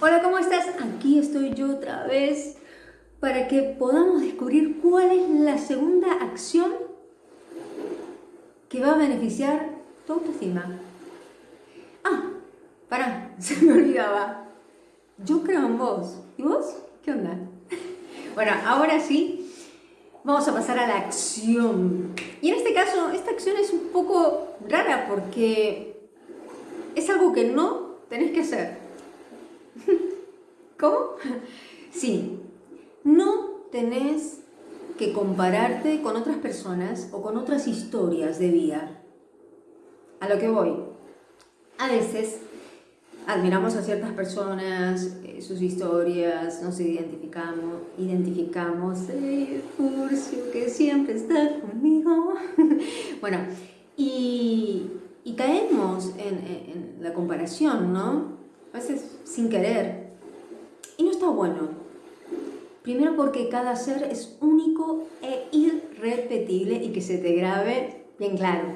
Hola, ¿cómo estás? Aquí estoy yo otra vez para que podamos descubrir cuál es la segunda acción que va a beneficiar tu autoestima. Ah, pará, se me olvidaba. Yo creo en vos. ¿Y vos? ¿Qué onda? Bueno, ahora sí, vamos a pasar a la acción. Y en este caso, esta acción es un poco rara porque es algo que no tenés que hacer. Sí, no tenés que compararte con otras personas o con otras historias de vida. A lo que voy. A veces admiramos a ciertas personas, eh, sus historias, nos identificamos, identificamos, eh, Furcio, que siempre está conmigo. bueno, y, caemos en, en la comparación, ¿no? A veces sin querer. Y no está bueno. Primero porque cada ser es único e irrepetible y que se te grabe bien claro.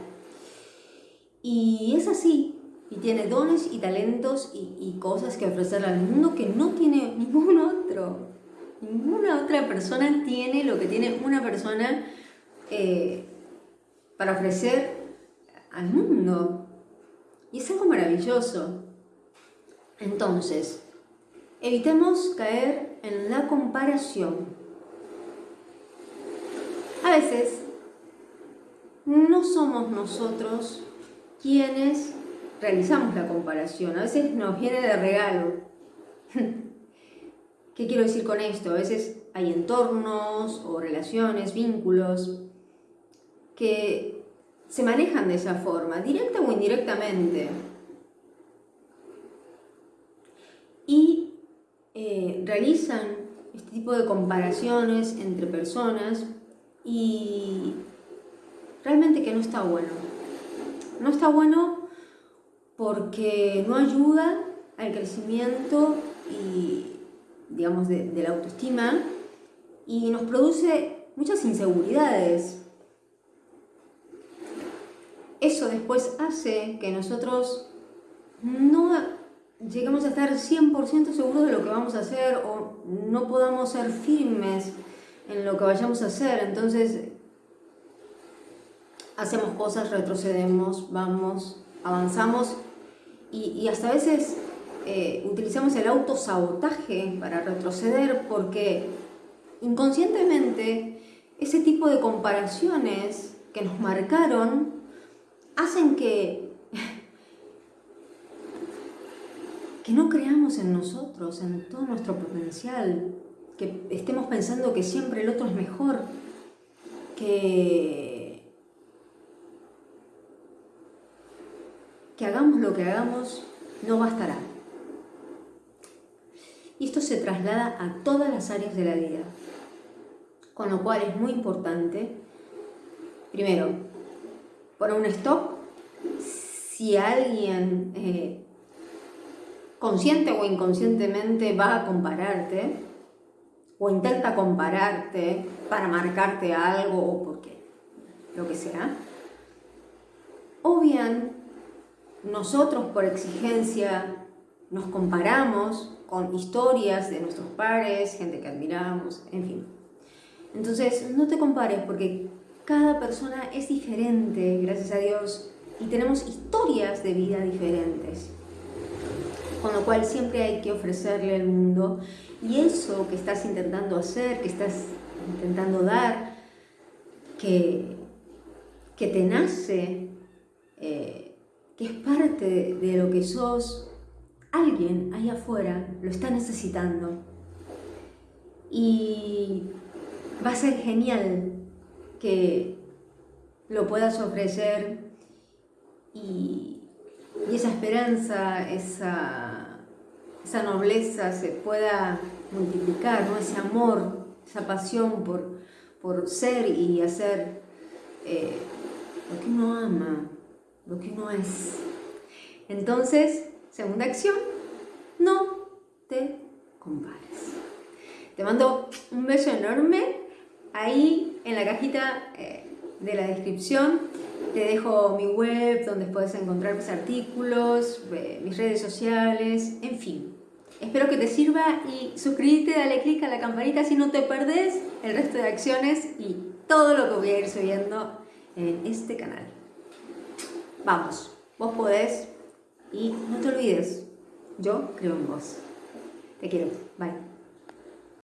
Y es así, y tiene dones y talentos y, cosas que ofrecer al mundo que no tiene ningún otro. Ninguna otra persona tiene lo que tiene una persona eh, para ofrecer al mundo. Y es algo maravilloso. Entonces, evitemos caer en la comparación. A veces no somos nosotros quienes realizamos la comparación, a veces nos viene de regalo. ¿Qué quiero decir con esto? A veces hay entornos o relaciones, vínculos que se manejan de esa forma, directa o indirectamente. Eh, realizan este tipo de comparaciones entre personas y realmente que no está bueno. No está bueno porque no ayuda al crecimiento y, digamos, de, de la autoestima y nos produce muchas inseguridades. Eso después hace que nosotros no lleguemos a estar 100% seguros de lo que vamos a hacer o no podamos ser firmes en lo que vayamos a hacer. Entonces, hacemos cosas, retrocedemos, vamos, avanzamos y, hasta a veces eh, utilizamos el autosabotaje para retroceder porque inconscientemente ese tipo de comparaciones que nos marcaron hacen que que no creamos en nosotros, en todo nuestro potencial, que estemos pensando que siempre el otro es mejor, que, que hagamos lo que hagamos, no bastará. Y esto se traslada a todas las áreas de la vida, con lo cual es muy importante, primero, poner un stop, si alguien eh, consciente o inconscientemente va a compararte o intenta compararte para marcarte algo o porque lo que sea, o bien nosotros por exigencia nos comparamos con historias de nuestros pares, gente que admiramos, en fin. Entonces, no te compares porque cada persona es diferente, gracias a Dios, y tenemos historias de vida diferentes con lo cual siempre hay que ofrecerle al mundo y eso que estás intentando hacer, que estás intentando dar, que, que te nace, eh, que es parte de, lo que sos, alguien ahí afuera lo está necesitando. Y va a ser genial que lo puedas ofrecer y, y esa esperanza, esa, esa nobleza se pueda multiplicar, ¿no? ese amor, esa pasión por, por ser y hacer eh, lo que uno ama, lo que uno es. Entonces, segunda acción, no te compares. Te mando un beso enorme ahí en la cajita eh, de la descripción te dejo mi web donde puedes encontrar mis artículos, eh, mis redes sociales, en fin. Espero que te sirva y suscríbete, dale click a la campanita si no te perdés el resto de acciones y todo lo que voy a ir subiendo en este canal. Vamos, vos podés y no te olvides, yo creo en vos. Te quiero. Bye.